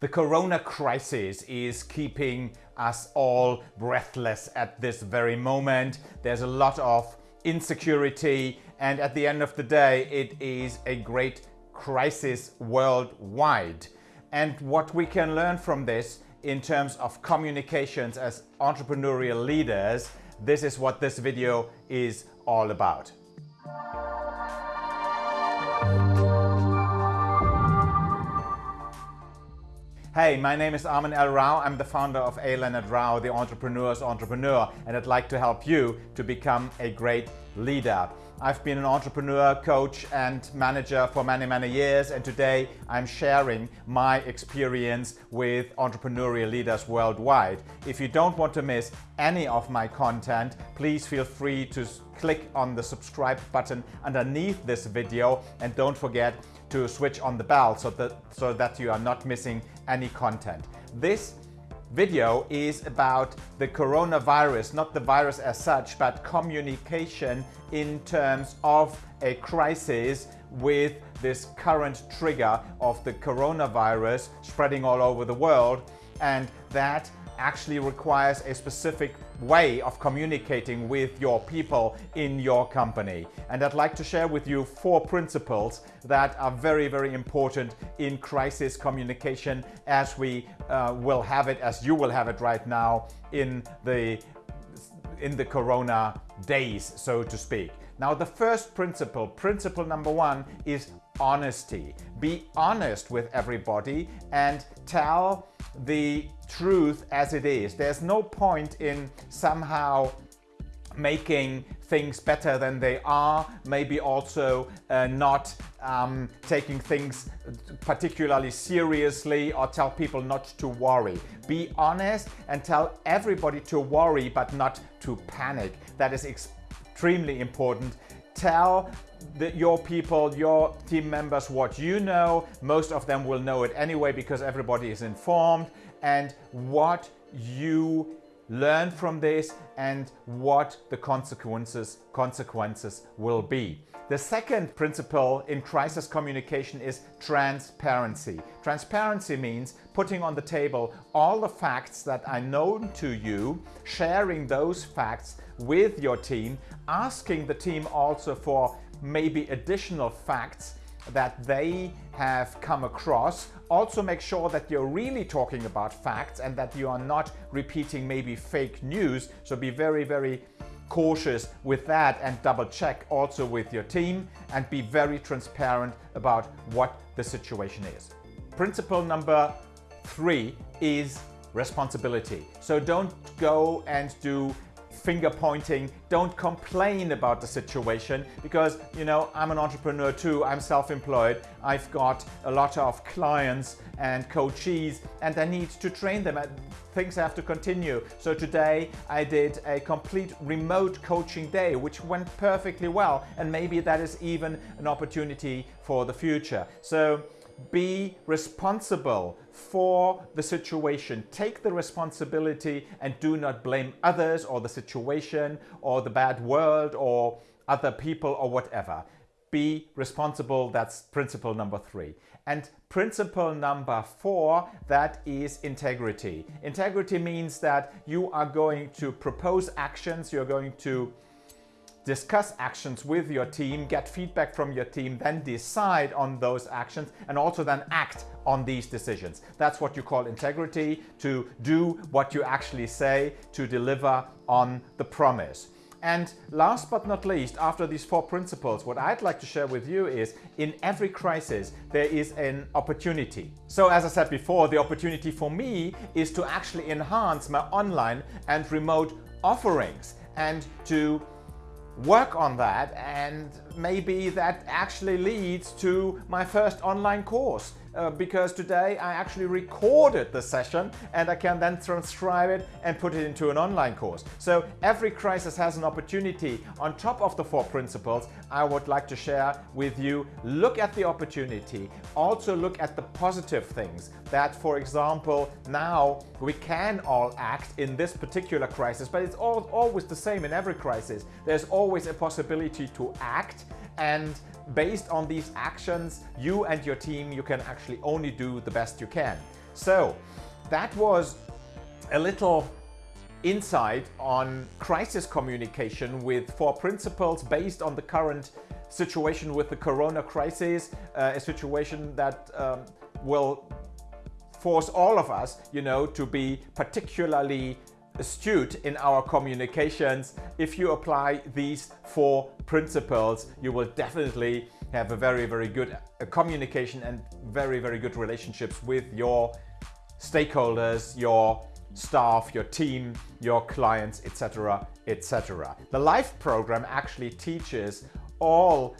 The corona crisis is keeping us all breathless at this very moment. There's a lot of insecurity and at the end of the day it is a great crisis worldwide. And what we can learn from this in terms of communications as entrepreneurial leaders, this is what this video is all about. Hey, my name is Armin L. Rao. I'm the founder of A. Leonard Rao, the entrepreneur's entrepreneur, and I'd like to help you to become a great leader. I've been an entrepreneur, coach and manager for many, many years and today I'm sharing my experience with entrepreneurial leaders worldwide. If you don't want to miss any of my content, please feel free to click on the subscribe button underneath this video and don't forget to switch on the bell so that, so that you are not missing any content. This video is about the coronavirus, not the virus as such, but communication in terms of a crisis with this current trigger of the coronavirus spreading all over the world. And that actually requires a specific way of communicating with your people in your company. And I'd like to share with you four principles that are very, very important in crisis communication as we uh, will have it, as you will have it right now in the, in the corona days, so to speak. Now the first principle, principle number one is honesty. Be honest with everybody and tell the truth as it is. There's no point in somehow making things better than they are, maybe also uh, not um, taking things particularly seriously or tell people not to worry. Be honest and tell everybody to worry but not to panic. That is extremely important. Tell the, your people, your team members what you know. Most of them will know it anyway because everybody is informed and what you learn from this and what the consequences consequences will be. The second principle in crisis communication is transparency. Transparency means putting on the table all the facts that are known to you, sharing those facts with your team, asking the team also for maybe additional facts that they have come across. Also make sure that you're really talking about facts and that you are not repeating maybe fake news. So be very, very cautious with that and double check also with your team and be very transparent about what the situation is. Principle number three is responsibility. So don't go and do finger pointing. Don't complain about the situation because, you know, I'm an entrepreneur too. I'm self-employed. I've got a lot of clients and coaches and I need to train them. Things have to continue. So today I did a complete remote coaching day, which went perfectly well. And maybe that is even an opportunity for the future. So be responsible for the situation. Take the responsibility and do not blame others or the situation or the bad world or other people or whatever. Be responsible, that's principle number three. And principle number four, that is integrity. Integrity means that you are going to propose actions, you're going to discuss actions with your team, get feedback from your team, then decide on those actions and also then act on these decisions. That's what you call integrity, to do what you actually say, to deliver on the promise. And last but not least, after these four principles, what I'd like to share with you is in every crisis, there is an opportunity. So as I said before, the opportunity for me is to actually enhance my online and remote offerings and to work on that and maybe that actually leads to my first online course uh, because today I actually recorded the session and I can then transcribe it and put it into an online course. So every crisis has an opportunity. On top of the four principles, I would like to share with you, look at the opportunity, also look at the positive things that, for example, now we can all act in this particular crisis, but it's all, always the same in every crisis. There's always a possibility to act and based on these actions, you and your team, you can actually only do the best you can. So that was a little insight on crisis communication with four principles based on the current situation with the corona crisis, uh, a situation that um, will force all of us, you know, to be particularly astute in our communications. If you apply these four principles, you will definitely have a very, very good uh, communication and very, very good relationships with your stakeholders, your staff, your team, your clients, etc, etc. The LIFE program actually teaches all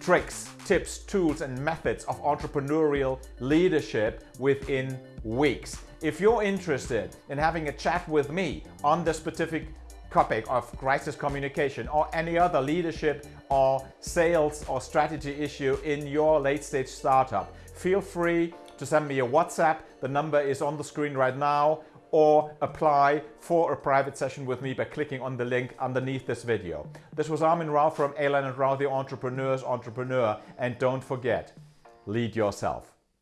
tricks, tips, tools and methods of entrepreneurial leadership within weeks. If you're interested in having a chat with me on the specific topic of crisis communication or any other leadership or sales or strategy issue in your late stage startup, feel free to send me a WhatsApp. The number is on the screen right now or apply for a private session with me by clicking on the link underneath this video. This was Armin Rao from Alan and Rao, the Entrepreneur's Entrepreneur. And don't forget, lead yourself.